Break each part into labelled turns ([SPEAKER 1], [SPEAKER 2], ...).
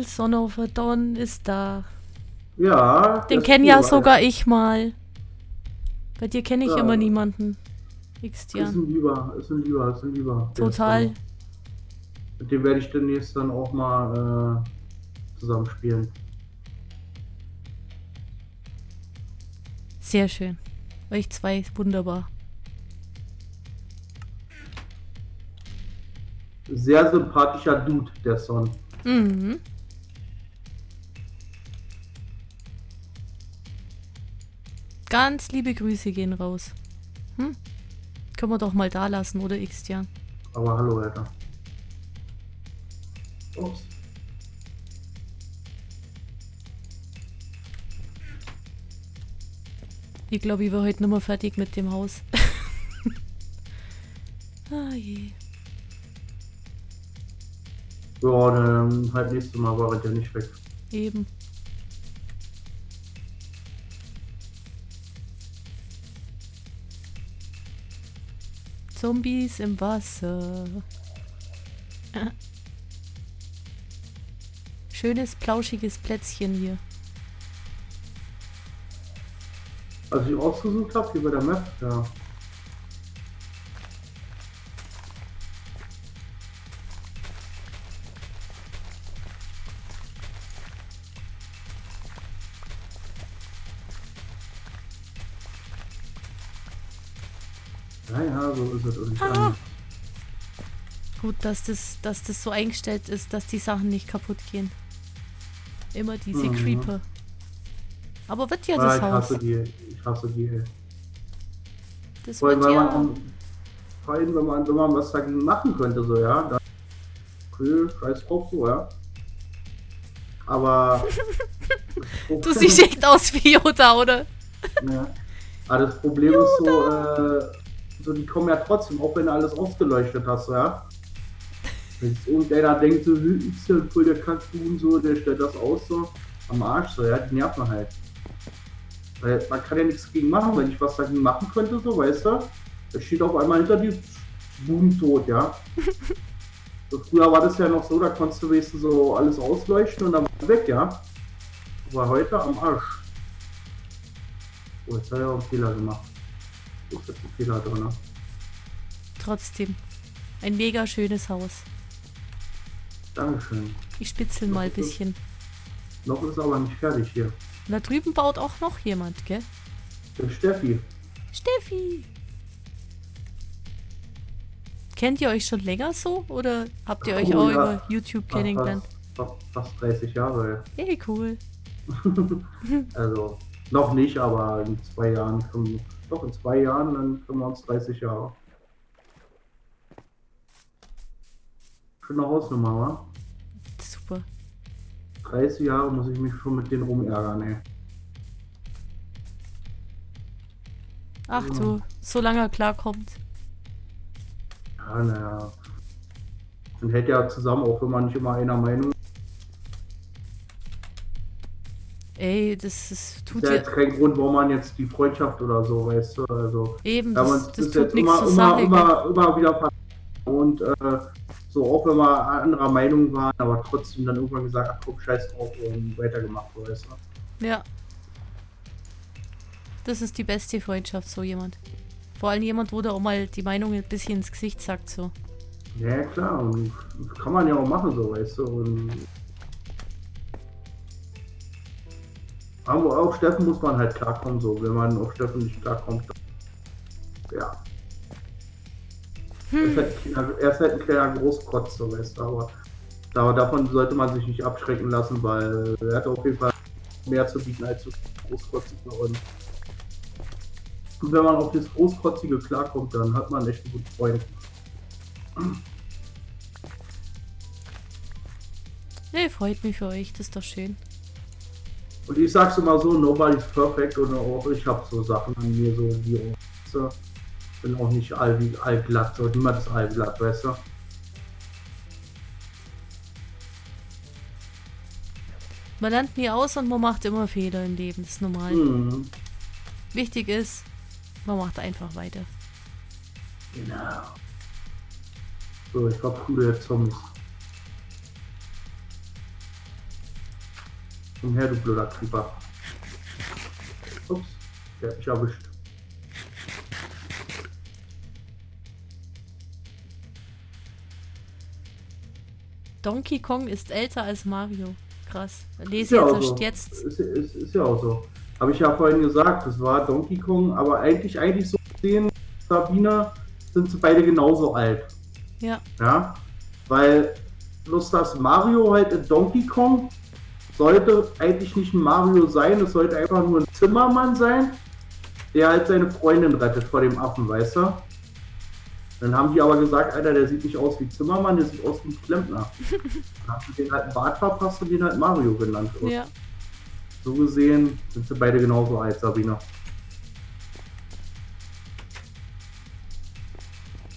[SPEAKER 1] cool. Son of a Dawn ist da.
[SPEAKER 2] Ja.
[SPEAKER 1] Den kenne
[SPEAKER 2] ist
[SPEAKER 1] ja
[SPEAKER 2] cool,
[SPEAKER 1] sogar ich mal. Bei dir kenne ich
[SPEAKER 2] Ja.
[SPEAKER 1] immer niemanden.
[SPEAKER 2] Ist
[SPEAKER 1] Xtian.
[SPEAKER 2] ein Lieber, ist ein Lieber, ist ein Lieber. Ist
[SPEAKER 1] Total.
[SPEAKER 2] dann- Mit dem werde ich demnächst dann auch mal äh, zusammen spielen.
[SPEAKER 1] Sehr schön. Euch zwei, wunderbar.
[SPEAKER 2] Sehr sympathischer Dude, der Son.
[SPEAKER 1] Mhm. Ganz liebe Grüße gehen raus. Hm? Können wir doch mal da lassen, oder Xtian?
[SPEAKER 2] Aber hallo, Alter. Ups.
[SPEAKER 1] Ich glaube, ich war heute nicht mehr fertig mit dem Haus. ah je.
[SPEAKER 2] Ja, dann halt nächstes Mal war er ja nicht weg.
[SPEAKER 1] Eben. Zombies im Wasser. Schönes, plauschiges Plätzchen hier.
[SPEAKER 2] Als ich ausgesucht habe, hier bei der Map, ja. So ist es irgendwie.
[SPEAKER 1] Ah. Gut, dass das, dass das so eingestellt ist, dass die Sachen nicht kaputt gehen. Immer diese
[SPEAKER 2] Mhm.
[SPEAKER 1] Creeper. Aber wird ja
[SPEAKER 2] Ah,
[SPEAKER 1] das
[SPEAKER 2] ich
[SPEAKER 1] Haus.
[SPEAKER 2] hasse die, ich hasse die.
[SPEAKER 1] Das
[SPEAKER 2] Vor allem,
[SPEAKER 1] wird
[SPEAKER 2] wenn
[SPEAKER 1] ja.
[SPEAKER 2] man, vor allem, wenn man, wenn man was dagegen machen könnte, so, ja. Dann, okay, scheiß drauf, so, ja. Aber.
[SPEAKER 1] Du siehst echt aus wie Yoda, oder?
[SPEAKER 2] Ja. Aber das Problem ist so, äh, so, die kommen ja trotzdem, auch wenn du alles ausgeleuchtet hast, ja. Wenn irgendeiner denkt, so, "Hm, ist ja voll der Kackbuben, so, der stellt das aus, so, am Arsch, so, ja, die nerven halt. Weil man kann ja nichts gegen machen, wenn ich was dagegen machen könnte, so, weißt du, da steht auf einmal hinter dir, boom, tot, ja. So, früher war das ja noch so, da konntest du wenigstens so alles ausleuchten und dann weg, ja. Aber heute am Arsch. Oh, jetzt hat er auch einen Fehler gemacht. Wo ist jetzt ein Fehler drin?
[SPEAKER 1] Trotzdem. Ein mega schönes Haus.
[SPEAKER 2] Dankeschön.
[SPEAKER 1] Ich spitzel mal ein bisschen.
[SPEAKER 2] Noch ist aber nicht fertig hier.
[SPEAKER 1] Und da drüben baut auch noch jemand, gell?
[SPEAKER 2] Der Steffi.
[SPEAKER 1] Steffi! Kennt ihr euch schon länger so? Oder habt ihr euch auch
[SPEAKER 2] ja.
[SPEAKER 1] über YouTube kennengelernt?
[SPEAKER 2] Fast, fast, fast 30 Jahre.
[SPEAKER 1] Hey, cool.
[SPEAKER 2] Also, noch nicht, aber in zwei Jahren, können, doch in zwei Jahren, dann können wir uns 30 Jahre. Schöne Hausnummer, wa?
[SPEAKER 1] Super.
[SPEAKER 2] 30 Jahre muss ich mich schon mit denen rumärgern, ey.
[SPEAKER 1] Ach
[SPEAKER 2] Ja.
[SPEAKER 1] du, solange er klarkommt.
[SPEAKER 2] Ja, naja. Man hält ja zusammen, auch wenn man nicht immer einer Meinung
[SPEAKER 1] Ey, das ist, tut
[SPEAKER 2] ja jetzt kein Grund, warum man jetzt die Freundschaft oder so, weißt du, also.
[SPEAKER 1] eben,
[SPEAKER 2] man
[SPEAKER 1] das, das
[SPEAKER 2] ist
[SPEAKER 1] tut nichts
[SPEAKER 2] immer,
[SPEAKER 1] zur
[SPEAKER 2] immer,
[SPEAKER 1] Sache.
[SPEAKER 2] immer, immer wieder und äh, so, auch wenn wir anderer Meinung waren, aber trotzdem dann irgendwann gesagt, ach komm, scheiß drauf und weitergemacht, weißt du.
[SPEAKER 1] Ja. Das ist die beste Freundschaft, so jemand. Vor allem jemand, wo der auch mal die Meinung ein bisschen ins Gesicht sagt, so.
[SPEAKER 2] Ja, klar, und das kann man ja auch machen, so, weißt du, und aber auf Steffen muss man halt klarkommen, so, wenn man auf Steffen nicht klarkommt, dann, ja. Er, ist halt, ein kleiner- er ist halt ein kleiner Großkotz, so, weißt du, aber, aber davon sollte man sich nicht abschrecken lassen, weil er hat auf jeden Fall mehr zu bieten als so Großkotzige und und wenn man auf das Großkotzige klarkommt, dann hat man echt einen guten Freund.
[SPEAKER 1] Nee, freut mich für euch, das ist doch schön.
[SPEAKER 2] Und ich sag's immer so, nobody's perfect und auch ich habe so Sachen an mir, so die auch, bin auch nicht all, allglatt, so niemand ist allglatt, weißt du?
[SPEAKER 1] Man lernt nie aus und man macht immer Fehler im Leben, das ist normal.
[SPEAKER 2] Mhm.
[SPEAKER 1] Wichtig ist, man macht einfach weiter.
[SPEAKER 2] Genau. So, ich verprügel jetzt Zombies. Komm her, du blöder Creeper. Ups, der hat mich erwischt.
[SPEAKER 1] Donkey Kong ist älter als Mario. Krass.
[SPEAKER 2] Ist
[SPEAKER 1] Lese
[SPEAKER 2] ja
[SPEAKER 1] jetzt
[SPEAKER 2] so.
[SPEAKER 1] jetzt.
[SPEAKER 2] Ist, ist, ist ja auch so. Habe ich ja vorhin gesagt, das war Donkey Kong, aber eigentlich, eigentlich so gesehen, Sabine, sind sie beide genauso alt.
[SPEAKER 1] Ja.
[SPEAKER 2] Ja, weil bloß das Mario halt in Donkey Kong sollte eigentlich nicht ein Mario sein, es sollte einfach nur ein Zimmermann sein, der halt seine Freundin rettet vor dem Affen, weißt du? Dann haben die aber gesagt, Alter, der sieht nicht aus wie Zimmermann, der sieht aus wie ein Klempner. Dann haben sie den halt einen Bart verpasst und den halt Mario genannt. Und
[SPEAKER 1] Ja.
[SPEAKER 2] So gesehen sind sie beide genauso alt, Sabina.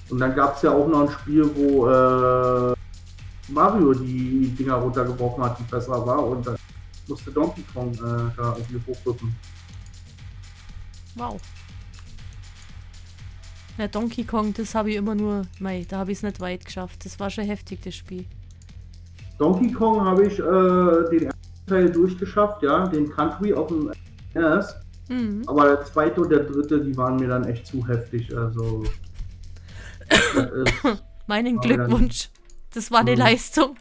[SPEAKER 2] Und dann gab es ja auch noch ein Spiel, wo äh, Mario die Dinger runtergebrochen hat, die besser war und dann musste Donkey Kong äh, da irgendwie hochrücken.
[SPEAKER 1] Wow. Ja, Donkey Kong, das habe ich immer nur, mei, da habe ich es nicht weit geschafft. Das war schon heftig, das Spiel.
[SPEAKER 2] Donkey Kong habe ich äh, den ersten Teil durchgeschafft, ja, den Country auf dem NES.
[SPEAKER 1] Mhm.
[SPEAKER 2] Aber der zweite und der dritte, die waren mir dann echt zu heftig. Also.
[SPEAKER 1] Meinen Glückwunsch. Das war eine
[SPEAKER 2] Mhm.
[SPEAKER 1] Leistung.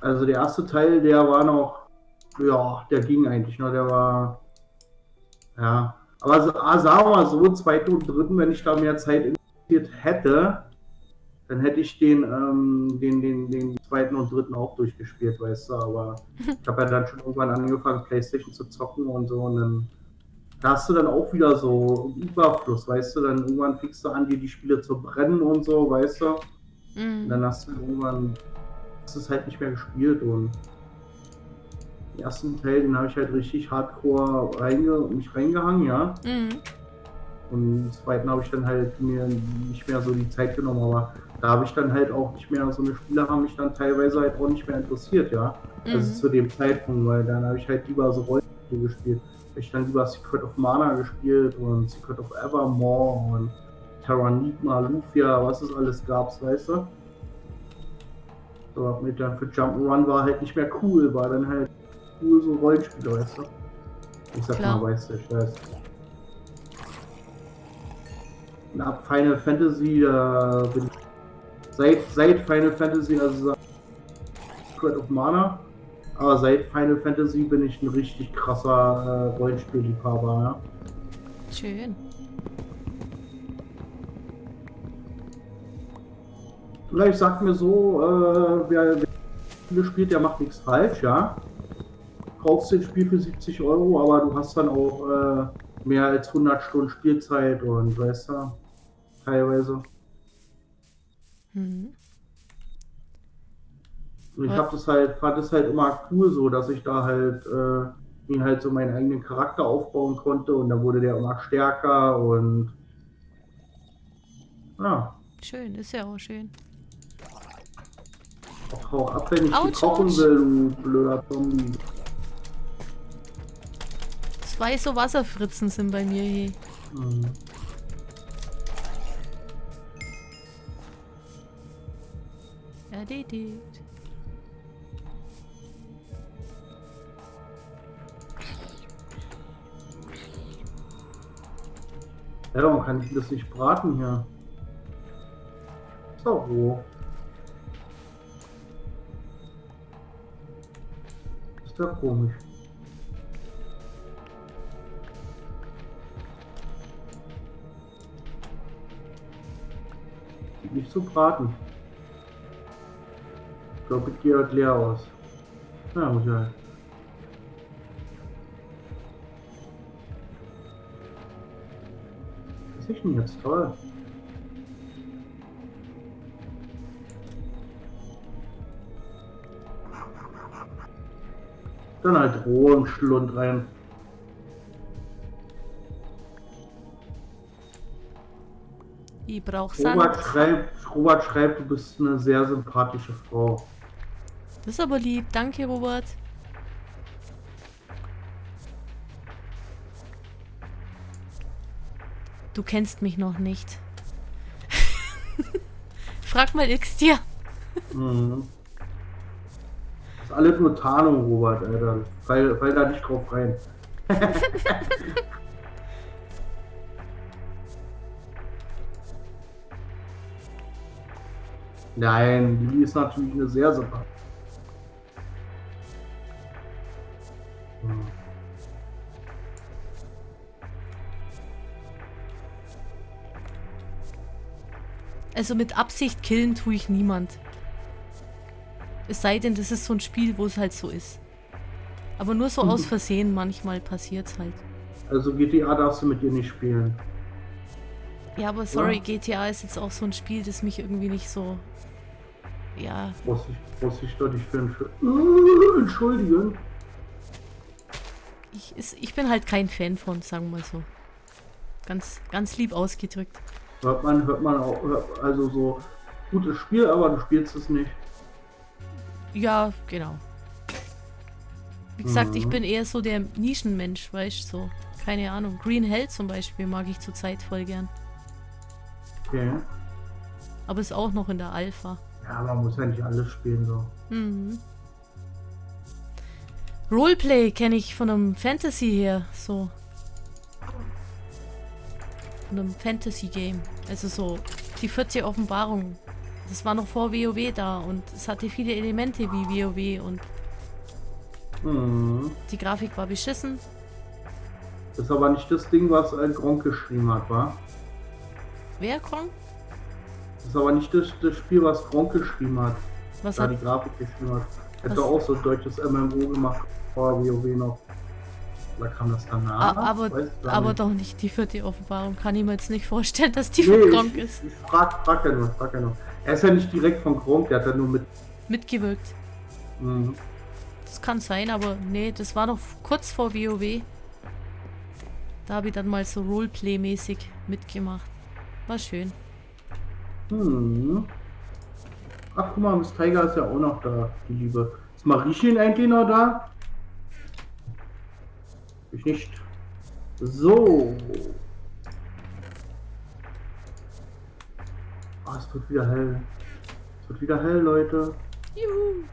[SPEAKER 2] also der erste Teil, der war noch. Ja, der ging eigentlich noch. Der war. Ja. Aber so- ah, sagen wir mal so, zweiten und dritten, wenn ich da mehr Zeit investiert hätte, dann hätte ich den, ähm, den, den, den zweiten und dritten auch durchgespielt, weißt du. Aber ich habe ja dann schon irgendwann angefangen, Playstation zu zocken und so. Und dann da hast du dann auch wieder so einen Überfluss, weißt du. Dann irgendwann fängst du an, dir die Spiele zu brennen und so, weißt du. Und
[SPEAKER 1] Mhm.
[SPEAKER 2] dann hast du irgendwann hast es halt nicht mehr gespielt und den ersten Teil, den habe ich halt richtig hardcore reinge mich reingehangen, ja.
[SPEAKER 1] Mhm.
[SPEAKER 2] Und den zweiten habe ich dann halt mir nicht mehr so die Zeit genommen, aber da habe ich dann halt auch nicht mehr, so eine Spiele haben mich dann teilweise halt auch nicht mehr interessiert, ja. Also
[SPEAKER 1] Mhm.
[SPEAKER 2] zu dem Zeitpunkt, weil dann habe ich halt lieber so Rollenspiele gespielt. Hab ich dann lieber Secret of Mana gespielt und Secret of Evermore und Terranigma, Lufia, was es alles gab, weißt du? So, mit dann für Jump'n'Run war halt nicht mehr cool, war dann halt cool so Rollenspiele, weißt du? Ich sag
[SPEAKER 1] Klar.
[SPEAKER 2] mal, weißt du, ich weiß. Und ab Final Fantasy, da bin ich seit, seit Final Fantasy, also Secret of Mana, aber seit Final Fantasy bin ich ein richtig krasser äh, Rollenspielliebhaber, ja.
[SPEAKER 1] Schön.
[SPEAKER 2] Vielleicht sagt mir so, äh, wer, wer Spiele spielt, der macht nichts falsch, ja. Kaufst dir ein Spiel für 70 Euro, aber du hast dann auch äh, mehr als 100 Stunden Spielzeit und weißt du, teilweise.
[SPEAKER 1] Mhm.
[SPEAKER 2] Und ich
[SPEAKER 1] Ja.
[SPEAKER 2] hab das halt, fand es halt immer cool so, dass ich da halt äh, mir halt so meinen eigenen Charakter aufbauen konnte und dann wurde der immer stärker und ja,
[SPEAKER 1] Schön, ist ja auch schön.
[SPEAKER 2] Hau ab, wenn ich die kochen will, du blöder Zombie.
[SPEAKER 1] Zwei so Wasserfritzen sind bei mir hier.
[SPEAKER 2] Mhm.
[SPEAKER 1] Erledigt.
[SPEAKER 2] Ja, warum kann ich das nicht braten hier? Ist doch Ist doch komisch. Nicht zu braten. Ich glaube, ich gehe halt leer aus. Na, muss halt. Was ist denn jetzt toll? Dann halt roh im Schlund rein.
[SPEAKER 1] Ich brauch
[SPEAKER 2] Robert
[SPEAKER 1] Sand.
[SPEAKER 2] schreibt, Robert schreibt, du bist eine sehr sympathische Frau.
[SPEAKER 1] Das ist aber lieb. Danke, Robert. Du kennst mich noch nicht. Frag mal X dir.
[SPEAKER 2] Mhm. Das alles nur Tarnung, Robert, Alter. Fall, fall da nicht drauf rein. Nein, Lili ist natürlich eine sehr super. Hm.
[SPEAKER 1] Also mit Absicht killen tue ich niemand. Es sei denn, das ist so ein Spiel, wo es halt so ist. Aber nur so aus Versehen, manchmal passiert es halt.
[SPEAKER 2] Also GTA darfst du mit dir nicht spielen.
[SPEAKER 1] Ja, aber sorry, ja. GTA ist jetzt auch so ein Spiel, das mich irgendwie nicht so. Ja.
[SPEAKER 2] Muss ich, muss ich doch nicht für ein. Uh, entschuldigen.
[SPEAKER 1] Ich, ist, ich bin halt kein Fan von, sagen wir mal so. Ganz, ganz lieb ausgedrückt.
[SPEAKER 2] Hört man, hört man auch, also so gutes Spiel, aber du spielst es nicht.
[SPEAKER 1] Ja, genau. Wie gesagt, mhm. ich bin eher so der Nischenmensch, weißt du, so. Keine Ahnung. Green Hell zum Beispiel mag ich zurzeit voll gern.
[SPEAKER 2] Okay.
[SPEAKER 1] Aber ist auch noch in der Alpha.
[SPEAKER 2] Ja, man muss ja nicht alles spielen so. Mhm.
[SPEAKER 1] Roleplay kenne ich von einem Fantasy her, so einem Fantasy-Game. Also so die 40 Offenbarungen. Das war noch vor WoW da und es hatte viele Elemente wie WoW und mhm. die Grafik war beschissen.
[SPEAKER 2] Das ist aber nicht das Ding, was ein Gronk geschrieben hat, war?
[SPEAKER 1] Wer Gronk?
[SPEAKER 2] Das ist aber nicht das, das Spiel, was Gronk geschrieben hat.
[SPEAKER 1] Was
[SPEAKER 2] da
[SPEAKER 1] hat?
[SPEAKER 2] die Grafik geschrieben hat. Hat auch so ein deutsches MMO gemacht vor WoW noch. Oder kam das danach?
[SPEAKER 1] aber, aber doch nicht die vierte Offenbarung. Kann ich mir jetzt nicht vorstellen, dass die nee, von Gronk ist.
[SPEAKER 2] Ich frag, frag ja nur, frag ja nur. Er ist ja nicht direkt von Gronk, der hat ja nur mit...
[SPEAKER 1] Mitgewirkt. Mhm. Das kann sein, aber nee, das war noch kurz vor WoW. Da habe ich dann mal so Roleplay-mäßig mitgemacht. War schön.
[SPEAKER 2] Hm. Ach, guck mal, Miss Tiger ist ja auch noch da, die Liebe. Ist Mariechen eigentlich noch da? Ich nicht. So. Oh, es wird wieder hell. Es wird wieder hell, Leute.
[SPEAKER 1] Juhu.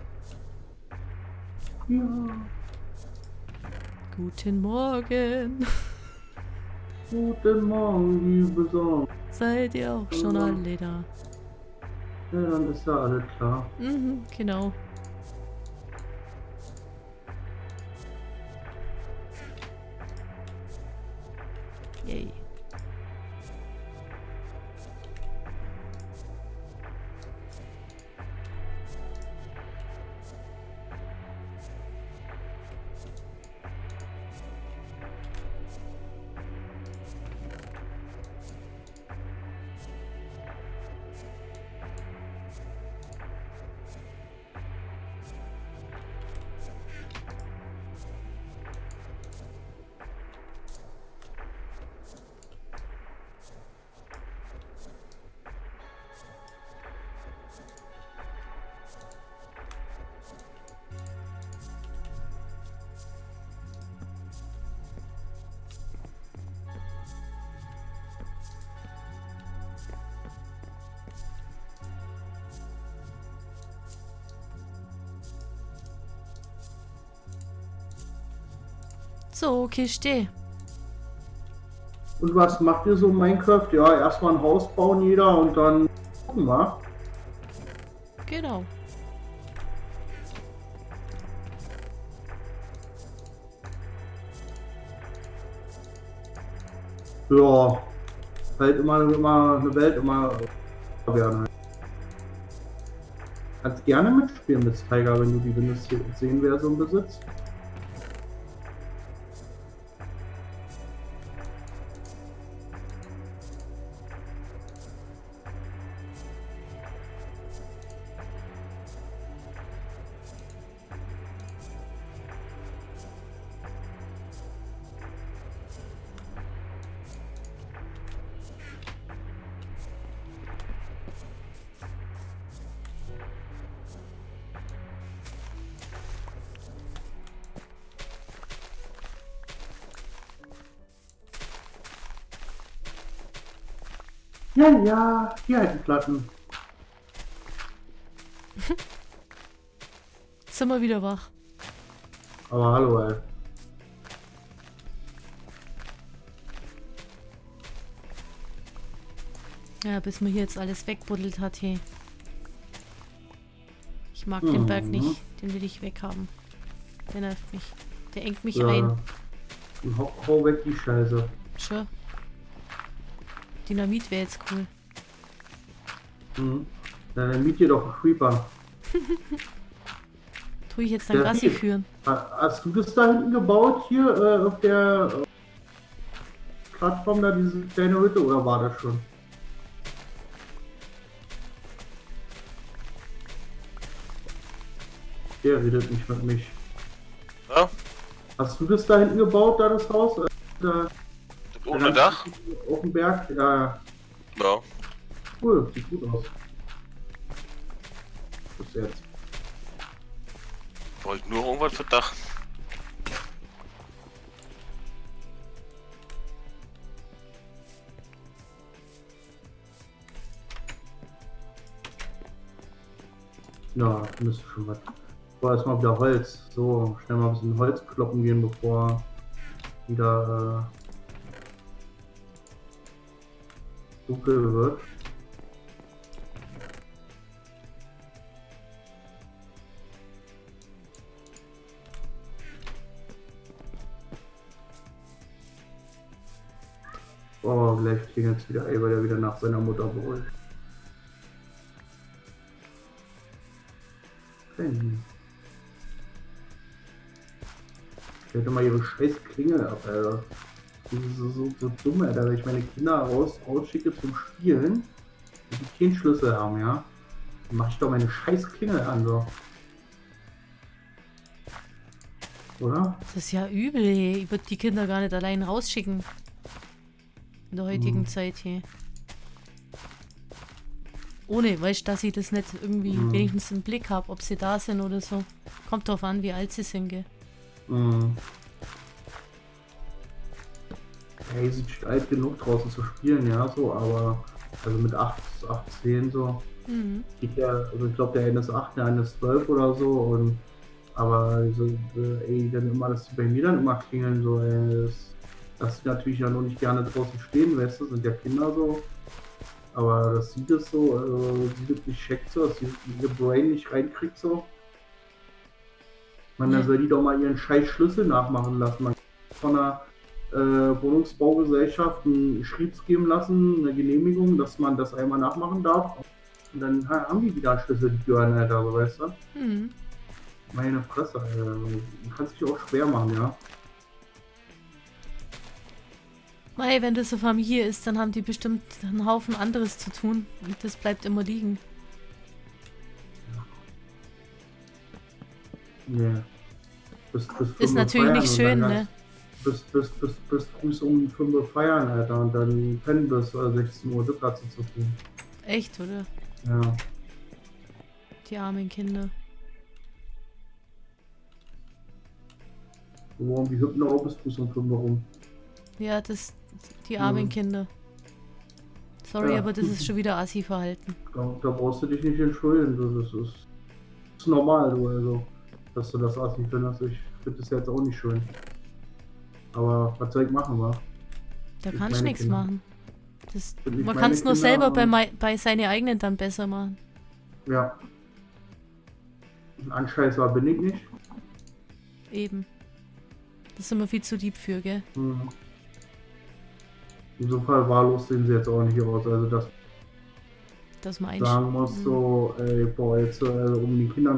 [SPEAKER 2] Ja.
[SPEAKER 1] Guten Morgen.
[SPEAKER 2] Guten Morgen, liebe Sonne.
[SPEAKER 1] Seid ihr auch schon alle da?
[SPEAKER 2] Ja, dann ist ja alles klar.
[SPEAKER 1] Mhm, genau. So, Kiste.
[SPEAKER 2] Und was macht ihr so in Minecraft? Ja, erstmal ein Haus bauen jeder und dann gucken wir.
[SPEAKER 1] Genau.
[SPEAKER 2] Ja, halt immer, immer eine Welt immer werden. Kannst gerne mitspielen mit Tiger, wenn du die Windows 10 Version besitzt. Ja, ja, hier halt die Platten.
[SPEAKER 1] sind wir wieder wach.
[SPEAKER 2] Aber hallo, ey.
[SPEAKER 1] Ja, bis man hier jetzt alles wegbuddelt hat hier. Ich mag mhm. den Berg nicht. Den will ich weghaben. Der nervt mich. Der engt mich ja. ein.
[SPEAKER 2] Hau, hau weg die Scheiße.
[SPEAKER 1] Sure. Dynamit wäre jetzt cool.
[SPEAKER 2] Mhm. Na, dann miet dir doch einen Creeper.
[SPEAKER 1] Tue ich jetzt dann Gassi führen.
[SPEAKER 2] Hast du das da hinten gebaut, hier äh, auf der äh, Plattform da, diese kleine Hütte, oder war das schon? Der redet nicht mit mich.
[SPEAKER 3] Ja?
[SPEAKER 2] Hast du das da hinten gebaut, da das Haus? Äh,
[SPEAKER 3] da, Ohne Dach?
[SPEAKER 2] Auf dem Berg? Ja.
[SPEAKER 3] Ja.
[SPEAKER 2] Cool, sieht gut aus. Bis jetzt.
[SPEAKER 3] Wollte nur irgendwas für Dach.
[SPEAKER 2] Ja, müsste schon was. Boah, erstmal wieder Holz. So, schnell mal ein bisschen Holz kloppen gehen, bevor wieder äh, dunkel wird. Oh, gleich klingelt es wieder, ey, weil er wieder nach seiner Mutter brüllt. Okay. Stellt doch mal ihre scheiß Klingel ab, Alter. Das ist so, so, so dumm, Alter, wenn ich meine Kinder raus, rausschicke zum Spielen, die keinen Schlüssel haben, ja. Dann mach ich doch meine scheiß Klingel an, so. Oder?
[SPEAKER 1] Das ist ja übel, ey. Ich würde die Kinder gar nicht allein rausschicken. In der heutigen hm. Zeit hier. Ohne, weißt du, dass ich das nicht irgendwie hm. wenigstens im Blick habe, ob sie da sind oder so. Kommt drauf an, wie alt sie sind, gell.
[SPEAKER 2] Mhm. Hey, sie ist alt genug draußen zu spielen, ja, so, aber also mit 8, 8 10 so. Mhm. Geht ja, also ich glaube der eine ist 8, der eine ist 12 oder so und aber so, äh, ey, dann immer, dass die bei mir dann immer klingeln, so, ey, das, dass sie natürlich ja noch nicht gerne draußen stehen, weißt du, sind ja Kinder so. Aber das sieht es so, also sie wirklich checkt so, dass sie ihr Brain nicht reinkriegt so. Man, ja. soll die doch mal ihren scheiß Schlüssel nachmachen lassen. Man kann von einer äh, Wohnungsbaugesellschaft einen Schriebs geben lassen, eine Genehmigung, dass man das einmal nachmachen darf. Und dann haben die wieder einen Schlüssel, die Türen, Alter, so weißt du? Mhm. Meine Fresse, Alter. Man kann sich auch schwer machen, ja.
[SPEAKER 1] Mei, wenn das eine Familie ist, dann haben die bestimmt einen Haufen anderes zu tun. Und das bleibt immer liegen.
[SPEAKER 2] Nee.
[SPEAKER 1] Bis, bis ist natürlich nicht schön, ne?
[SPEAKER 2] Bis, bis, bis, bis früh um 5 Uhr feiern, Alter, und dann pennen bis 16 Uhr, das hat zu tun.
[SPEAKER 1] Echt, oder?
[SPEAKER 2] Ja.
[SPEAKER 1] Die armen Kinder.
[SPEAKER 2] Warum die hüpfen auch bis früh um 5 Uhr rum.
[SPEAKER 1] Ja, das, die armen mhm. Kinder. Sorry, ja. aber das ist schon wieder Assi-Verhalten.
[SPEAKER 2] Da, da, brauchst du dich nicht entschuldigen, das ist, das ist normal, du also dass du das Assi findest. Ich finde das jetzt auch nicht schön. Aber was soll ich machen, wa?
[SPEAKER 1] Da kann ich nichts machen. Das, man kann es nur selber bei, bei seine eigenen dann besser machen.
[SPEAKER 2] Ja. Ein Anscheißer bin ich nicht.
[SPEAKER 1] Eben. Das ist immer viel zu deep für, gell? Mhm.
[SPEAKER 2] Insofern wahllos sehen sie jetzt auch nicht aus. Also das,
[SPEAKER 1] das man
[SPEAKER 2] sagen muss, mhm. so, ey, boah, jetzt äh, um die Kinder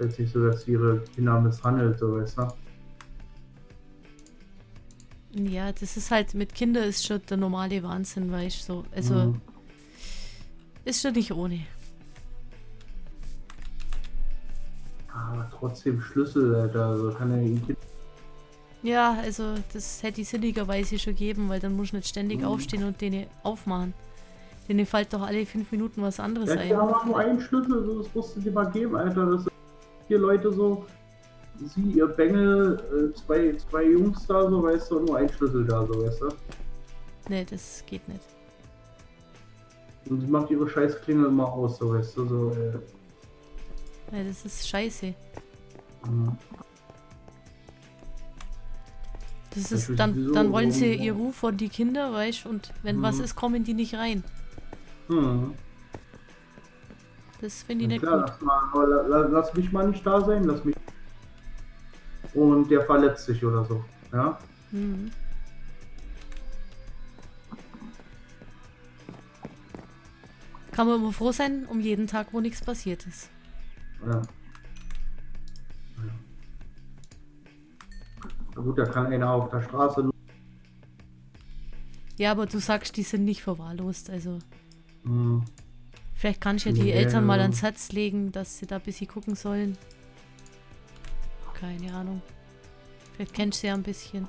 [SPEAKER 2] jetzt nicht so, dass ihre Kinder misshandelt, so weißt du?
[SPEAKER 1] Ja, das ist halt, mit Kindern ist schon der normale Wahnsinn, weißt du, so. Also, mhm. ist schon nicht ohne.
[SPEAKER 2] Aber trotzdem Schlüssel, Alter, also kann er ihn
[SPEAKER 1] Ja, also, das hätte ich sinnigerweise schon geben, weil dann muss ich nicht ständig mhm. aufstehen und den aufmachen. Denen fällt doch alle fünf Minuten was anderes
[SPEAKER 2] ja,
[SPEAKER 1] ein.
[SPEAKER 2] Ja, aber nur einen Schlüssel, das musst du dir mal geben, Alter. Das vier Leute so. Sie, ihr Bengel, äh, zwei, zwei Jungs da, so weißt du, nur ein Schlüssel da, so weißt du.
[SPEAKER 1] Nee, das geht nicht.
[SPEAKER 2] Und sie macht ihre scheiß Klingel immer aus, so weißt du, so, äh.
[SPEAKER 1] Ja, das ist scheiße.
[SPEAKER 2] Mhm.
[SPEAKER 1] Das ist, dann, dann wollen sie ihr Ruf von die Kinder, weißt und wenn was
[SPEAKER 2] Mhm.
[SPEAKER 1] ist, kommen die nicht rein.
[SPEAKER 2] Mhm.
[SPEAKER 1] Das finde ich
[SPEAKER 2] Ja,
[SPEAKER 1] nicht
[SPEAKER 2] klar,
[SPEAKER 1] gut.
[SPEAKER 2] lass, mal, aber la, la, lass mich mal nicht da sein, lass mich. Und der verletzt sich oder so. Ja?
[SPEAKER 1] Mhm. Kann man immer froh sein um jeden Tag, wo nichts passiert ist.
[SPEAKER 2] Ja. Na gut, da kann einer auf der Straße.
[SPEAKER 1] Ja, aber du sagst, die sind nicht verwahrlost. Also
[SPEAKER 2] Hm.
[SPEAKER 1] vielleicht kannst du ja die
[SPEAKER 2] Nee.
[SPEAKER 1] Eltern mal ans Herz legen, dass sie da ein bisschen gucken sollen. Keine Ahnung. Vielleicht kennst du sie ja ein bisschen.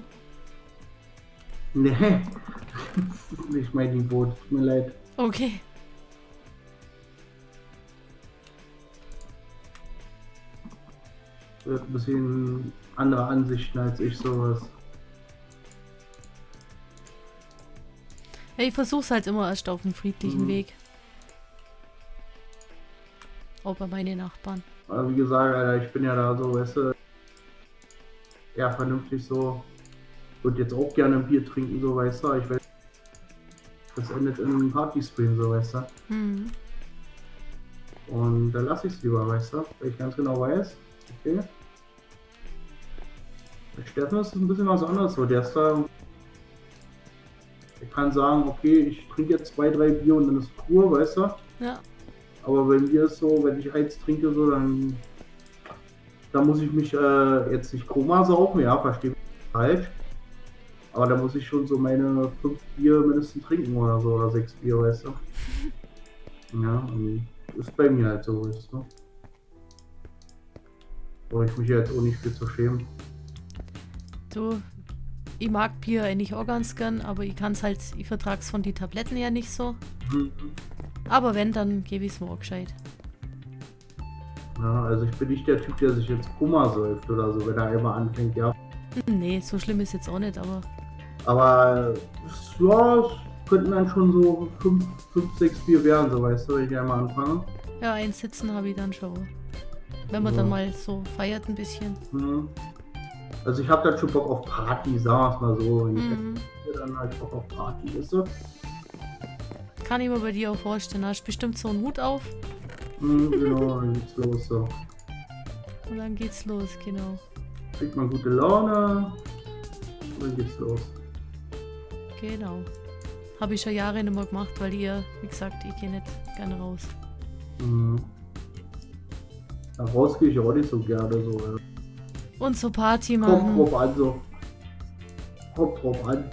[SPEAKER 2] Nee. Das ist nicht mein Niveau, tut mir leid.
[SPEAKER 1] Okay.
[SPEAKER 2] Wird ein bisschen andere Ansichten als ich sowas.
[SPEAKER 1] Ja, ich versuch's halt immer erst auf dem friedlichen
[SPEAKER 2] Mhm.
[SPEAKER 1] Weg. Auch bei meinen Nachbarn.
[SPEAKER 2] Aber wie gesagt, Alter, ich bin ja da so, weißt du, eher vernünftig so. Würde jetzt auch gerne ein Bier trinken, so, weißt du. Ich weiß, das endet in einem Partystream, so, weißt du.
[SPEAKER 1] Mhm.
[SPEAKER 2] Und dann lasse ich es lieber, weißt du, weil ich ganz genau weiß, okay. Bei Steffen ist es ein bisschen was anderes, so der ist da. Ich kann sagen, okay, ich trinke jetzt zwei, drei Bier und dann ist Ruhe, weißt du.
[SPEAKER 1] Ja.
[SPEAKER 2] Aber bei mir ist so, wenn ich eins trinke, so, dann, dann muss ich mich äh, jetzt nicht Koma saufen, ja, verstehe mich falsch. Aber da muss ich schon so meine fünf Bier mindestens trinken oder so, oder sechs Bier, weißt du. Ja, ist bei mir halt so, weißt du. Brauche ich mich jetzt auch nicht viel zu schämen.
[SPEAKER 1] Du, ich mag Bier eigentlich auch ganz gern, aber ich kann's halt, ich vertrag's von die Tabletten her nicht so.
[SPEAKER 2] Mhm.
[SPEAKER 1] Aber wenn, dann gebe ich's mir auch gescheit.
[SPEAKER 2] Ja, also ich bin nicht der Typ, der sich jetzt Koma säuft oder so, wenn er einmal anfängt, ja.
[SPEAKER 1] Hm, Nee, so schlimm ist jetzt auch nicht, aber
[SPEAKER 2] Aber es- ja, es könnten dann schon so fünf, fünf sechs Bier werden, so weißt du, wenn ich einmal anfange.
[SPEAKER 1] ja, eins sitzen habe ich dann schon. Wenn man
[SPEAKER 2] Ja.
[SPEAKER 1] dann mal so feiert ein bisschen.
[SPEAKER 2] Mhm. Also ich habe dann schon Bock auf Party, sagen wir es mal so. Wenn
[SPEAKER 1] Mhm.
[SPEAKER 2] ich dann halt Bock auf Party, weißt du?
[SPEAKER 1] Kann ich mir bei dir auch vorstellen. Hast bestimmt so einen Hut auf
[SPEAKER 2] Mhm, genau, dann geht's los so.
[SPEAKER 1] und dann geht's los, genau.
[SPEAKER 2] Kriegt man gute Laune und dann geht's los.
[SPEAKER 1] Genau. Habe ich schon Jahre nicht mehr gemacht, weil ihr, wie gesagt, ich gehe nicht gerne raus.
[SPEAKER 2] Mhm. Da raus gehe ich auch nicht so gerne so. Ja.
[SPEAKER 1] Und so Party
[SPEAKER 2] Kommt
[SPEAKER 1] machen.
[SPEAKER 2] drauf an so. Kommt drauf an.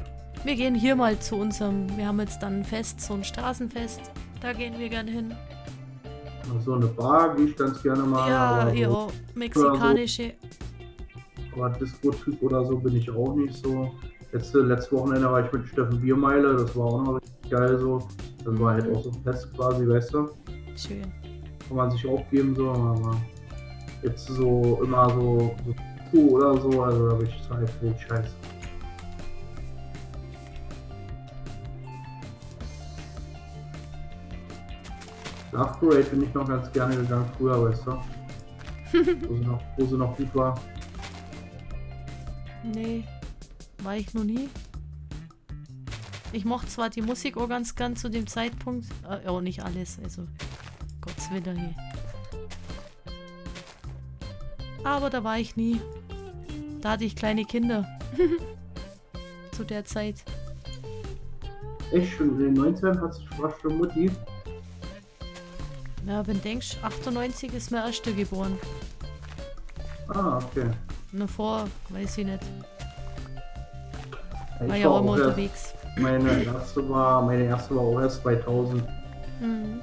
[SPEAKER 1] Wir gehen hier mal zu unserem, wir haben jetzt dann ein Fest, so ein Straßenfest. Da gehen wir gerne hin.
[SPEAKER 2] So eine Bar gehe ich ganz gerne mal.
[SPEAKER 1] ja, ja,
[SPEAKER 2] so,
[SPEAKER 1] mexikanische.
[SPEAKER 2] aber Disco-Typ oder so bin ich auch nicht so. Letzte, letzte Wochenende war ich mit Steffen Biermeile, das war auch noch richtig geil so. Das war halt auch so ein Fest quasi, weißt du.
[SPEAKER 1] Schön.
[SPEAKER 2] Kann man sich auch geben so, aber jetzt so immer so, so oder so, also da bin ich total viel Scheiß. Love Parade bin ich noch ganz gerne gegangen früher, weißt du. wo, sie noch, wo sie noch gut war.
[SPEAKER 1] Nee, war ich noch nie. Ich mochte zwar die Musik auch ganz gern zu dem Zeitpunkt, äh, auch nicht alles, also Gottes Willen hier. Aber da war ich nie. Da hatte ich kleine Kinder. zu der Zeit.
[SPEAKER 2] Echt schon in den 90ern hat sich schon Mutti.
[SPEAKER 1] Ja, wenn denkst, 98 ist mein erster geboren.
[SPEAKER 2] Ah, okay.
[SPEAKER 1] Nur vor, weiß ich nicht.
[SPEAKER 2] Ich
[SPEAKER 1] War ja auch immer unterwegs.
[SPEAKER 2] Meine erste war, meine erste war auch erst 2000.
[SPEAKER 1] Mhm.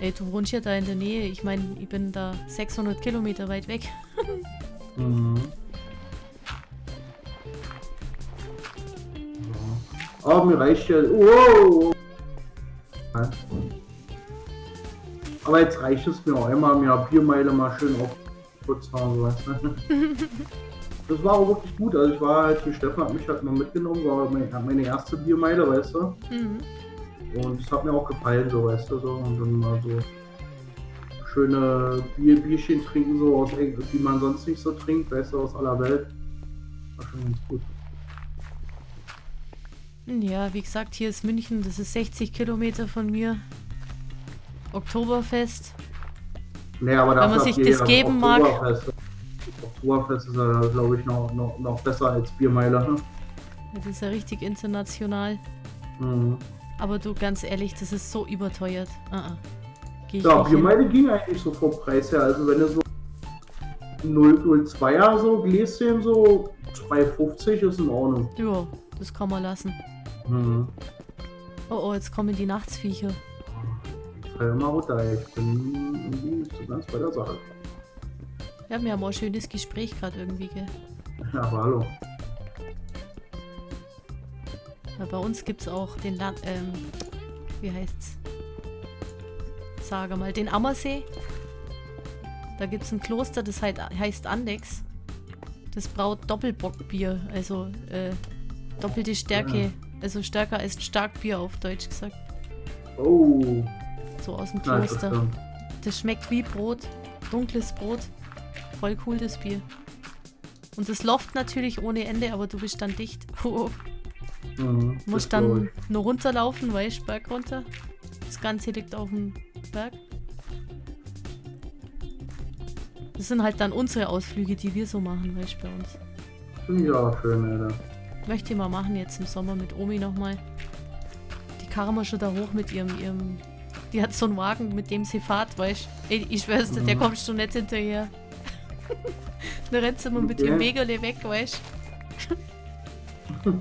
[SPEAKER 1] Ey, du wohnst ja da in der Nähe. Ich meine, ich bin da 600 Kilometer weit weg.
[SPEAKER 2] Mhm. Ja. Aber mir reicht ja. Wow! Aber jetzt reicht es mir auch einmal mehr Biermeile mal schön auf kurz fahren, so weißt du. Das war auch wirklich gut. Also ich war halt, die Stefan hat mich halt mal mitgenommen, war meine, meine erste Biermeile, weißt du.
[SPEAKER 1] Mhm.
[SPEAKER 2] Und es hat mir auch gefallen, so weißt du so. Und dann mal so schöne Bier, Bierchen trinken, so aus die man sonst nicht so trinkt, weißt du, aus aller Welt. War schon ganz gut.
[SPEAKER 1] Ja, wie gesagt, hier ist München, das ist 60 Kilometer von mir. Oktoberfest.
[SPEAKER 2] Nee, aber
[SPEAKER 1] Wenn man sich das geben mag.
[SPEAKER 2] Oktoberfest. Oktoberfest ist ja, glaube ich, noch, noch, noch besser als Biermeile. Ne?
[SPEAKER 1] Das ist ja richtig international.
[SPEAKER 2] Mhm.
[SPEAKER 1] Aber du, ganz ehrlich, das ist so überteuert. Ah, ah. Geh ich
[SPEAKER 2] Ja. Biermeile ging eigentlich so vom Preis her. Also wenn du so 002er so Gläschen so 2,50 ist in Ordnung.
[SPEAKER 1] Ja, das kann man lassen.
[SPEAKER 2] Mhm.
[SPEAKER 1] Oh, oh, jetzt kommen die Nachtsviecher.
[SPEAKER 2] Immer runter, ey. ich bin nicht so ganz bei der Sache.
[SPEAKER 1] Ja, wir haben auch ein schönes Gespräch gerade irgendwie, gell?
[SPEAKER 2] Ja, aber hallo.
[SPEAKER 1] Ja, bei uns gibt es auch den Land, ähm, wie heißt's? Sage mal, den Ammersee. Da gibt es ein Kloster, das halt, heißt Andex. Das braut Doppelbockbier, also äh, doppelte Stärke, also stärker als Starkbier auf Deutsch gesagt.
[SPEAKER 2] Oh,
[SPEAKER 1] So aus dem Kloster.
[SPEAKER 2] interessant.
[SPEAKER 1] Das schmeckt wie Brot, dunkles Brot. Voll cool das Bier. Und das loft natürlich ohne Ende, aber du bist dann dicht. Oh,
[SPEAKER 2] Mhm, das
[SPEAKER 1] Musst dann nur runterlaufen, weißt du, Berg runter. Das Ganze liegt auf dem Berg. Das sind halt dann unsere Ausflüge, die wir so machen, weißt du, bei uns.
[SPEAKER 2] Auch schön, Alter.
[SPEAKER 1] Möchte ich mal machen jetzt im Sommer mit Omi nochmal. Die wir schon da hoch mit ihrem, ihrem. Die hat so einen Wagen, mit dem sie fährt, weißt du. Ich schwör's dir, der
[SPEAKER 2] Mhm.
[SPEAKER 1] kommst du nicht hinterher. da rennt sie immer mit
[SPEAKER 2] Okay.
[SPEAKER 1] ihrem Wegerle weg, weißt du.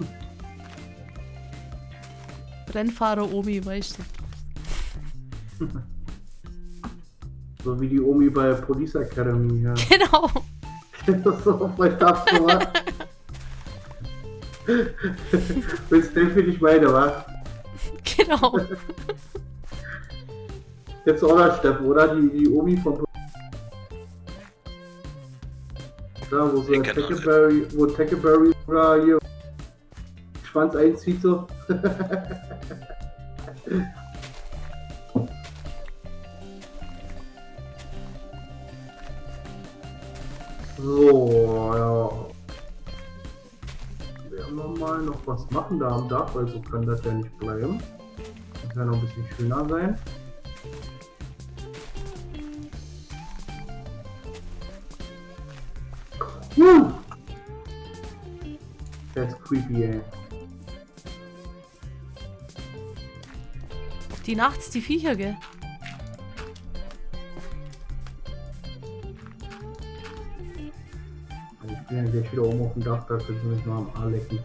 [SPEAKER 1] Rennfahrer Omi, weißt du.
[SPEAKER 2] So wie die Omi bei Police Academy. Ja.
[SPEAKER 1] Genau.
[SPEAKER 2] das ist so voll tough, wa? Willst du für dich meine, wa?
[SPEAKER 1] Genau.
[SPEAKER 2] Jetzt auch der Steffen, oder? Die, die Omi von Ja, wo so Tackleberry, wo Tackleberry oder hier Schwanz einzieht so. So, ja. Werden wir mal noch was machen da am Dach, weil so kann das ja nicht bleiben. Das kann noch ein bisschen schöner sein. Creepy, ey.
[SPEAKER 1] Die nachts die Viecher, gell?
[SPEAKER 2] Ich bin ja gleich wieder oben auf dem Dach, da können Sie mich mal am Arm lecken.